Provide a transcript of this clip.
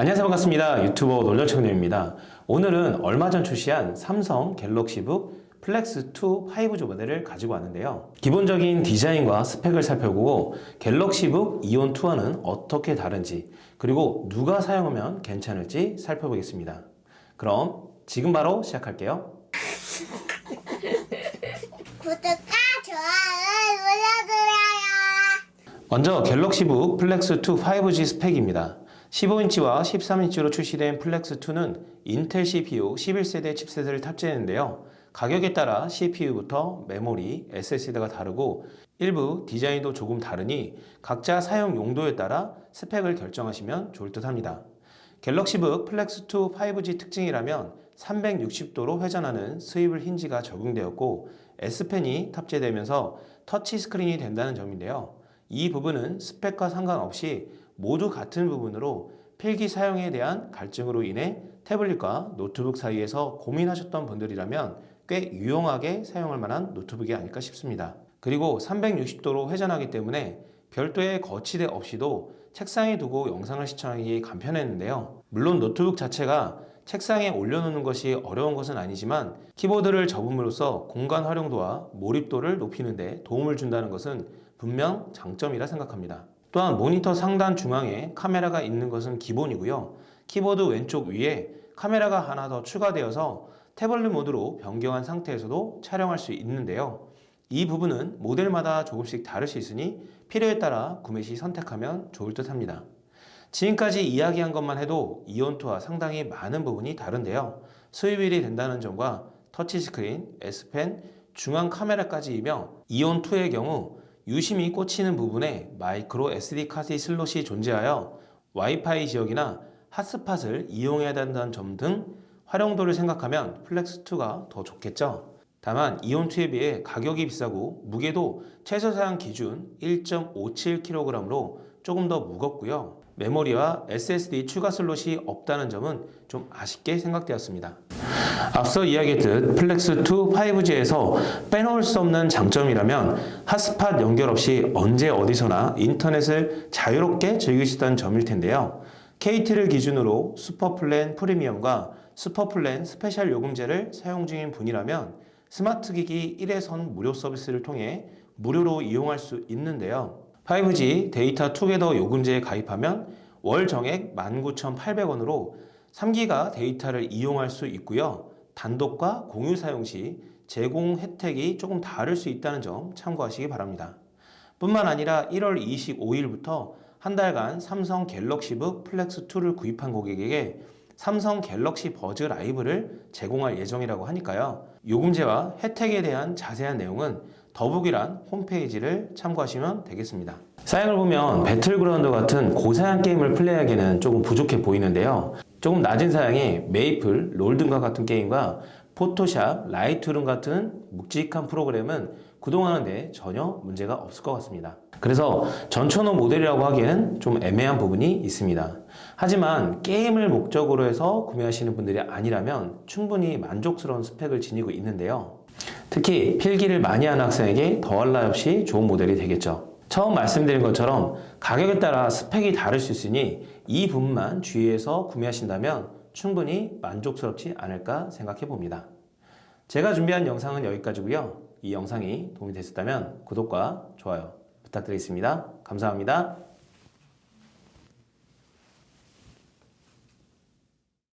안녕하세요. 반갑습니다. 유튜버 놀려청년입니다. 오늘은 얼마 전 출시한 삼성 갤럭시북 플렉스2 5G 모델을 가지고 왔는데요. 기본적인 디자인과 스펙을 살펴보고 갤럭시북 이온2와는 어떻게 다른지 그리고 누가 사용하면 괜찮을지 살펴보겠습니다. 그럼 지금 바로 시작할게요. 구독과 좋아요 눌러주세요. 먼저 갤럭시북 플렉스2 5G 스펙입니다. 15인치와 13인치로 출시된 플렉스2는 인텔 CPU 11세대 칩셋을 탑재했는데요. 가격에 따라 CPU부터 메모리, SSD가 다르고 일부 디자인도 조금 다르니 각자 사용 용도에 따라 스펙을 결정하시면 좋을 듯 합니다. 갤럭시북 플렉스2 5G 특징이라면 360도로 회전하는 swivel hinge가 적용되었고 S펜이 탑재되면서 터치 스크린이 된다는 점인데요. 이 부분은 스펙과 상관없이 모두 같은 부분으로 필기 사용에 대한 갈증으로 인해 태블릿과 노트북 사이에서 고민하셨던 분들이라면 꽤 유용하게 사용할 만한 노트북이 아닐까 싶습니다. 그리고 360도로 회전하기 때문에 별도의 거치대 없이도 책상에 두고 영상을 시청하기 간편했는데요. 물론 노트북 자체가 책상에 올려놓는 것이 어려운 것은 아니지만 키보드를 접음으로써 공간 활용도와 몰입도를 높이는 데 도움을 준다는 것은 분명 장점이라 생각합니다. 또한 모니터 상단 중앙에 카메라가 있는 것은 기본이고요. 키보드 왼쪽 위에 카메라가 하나 더 추가되어서 태블릿 모드로 변경한 상태에서도 촬영할 수 있는데요. 이 부분은 모델마다 조금씩 다를 수 있으니 필요에 따라 구매 시 선택하면 좋을 듯 합니다. 지금까지 이야기한 것만 해도 이온투와 상당히 많은 부분이 다른데요. swivel이 된다는 점과 터치스크린, S펜, 중앙 카메라까지이며 이온2의 경우 유심이 꽂히는 부분에 마이크로 SD 카드 슬롯이 존재하여 와이파이 지역이나 핫스팟을 이용해야 된다는 점 등 활용도를 생각하면 플렉스2가 더 좋겠죠. 다만 이온2에 비해 가격이 비싸고 무게도 최저 사양 기준 1.57kg으로 조금 더 무겁고요. 메모리와 SSD 추가 슬롯이 없다는 점은 좀 아쉽게 생각되었습니다. 앞서 이야기했듯 플렉스2 5G에서 빼놓을 수 없는 장점이라면 핫스팟 연결 없이 언제 어디서나 인터넷을 자유롭게 즐길 수 있다는 점일 텐데요. KT를 기준으로 슈퍼플랜 프리미엄과 슈퍼플랜 스페셜 요금제를 사용 중인 분이라면 스마트 기기 1회선 무료 서비스를 통해 무료로 이용할 수 있는데요. 5G 데이터 투게더 요금제에 가입하면 월 정액 19,800원으로 3기가 데이터를 이용할 수 있고요. 단독과 공유 사용 시 제공 혜택이 조금 다를 수 있다는 점 참고하시기 바랍니다. 뿐만 아니라 1월 25일부터 한 달간 삼성 갤럭시북 플렉스2를 구입한 고객에게 삼성 갤럭시 버즈 라이브를 제공할 예정이라고 하니까요. 요금제와 혜택에 대한 자세한 내용은 더북이란 홈페이지를 참고하시면 되겠습니다. 사양을 보면 배틀그라운드 같은 고사양 게임을 플레이하기에는 조금 부족해 보이는데요. 조금 낮은 사양의 메이플, 롤 등과 같은 게임과 Photoshop, Lightroom 같은 묵직한 프로그램은 구동하는데 전혀 문제가 없을 것 같습니다. 그래서 전천후 모델이라고 하기에는 좀 애매한 부분이 있습니다. 하지만 게임을 목적으로 해서 구매하시는 분들이 아니라면 충분히 만족스러운 스펙을 지니고 있는데요. 특히 필기를 많이 하는 학생에게 더할 나위 없이 좋은 모델이 되겠죠. 처음 말씀드린 것처럼 가격에 따라 스펙이 다를 수 있으니 이 부분만 주의해서 구매하신다면 충분히 만족스럽지 않을까 생각해 봅니다. 제가 준비한 영상은 여기까지고요. 이 영상이 도움이 됐었다면 구독과 좋아요 부탁드리겠습니다. 감사합니다.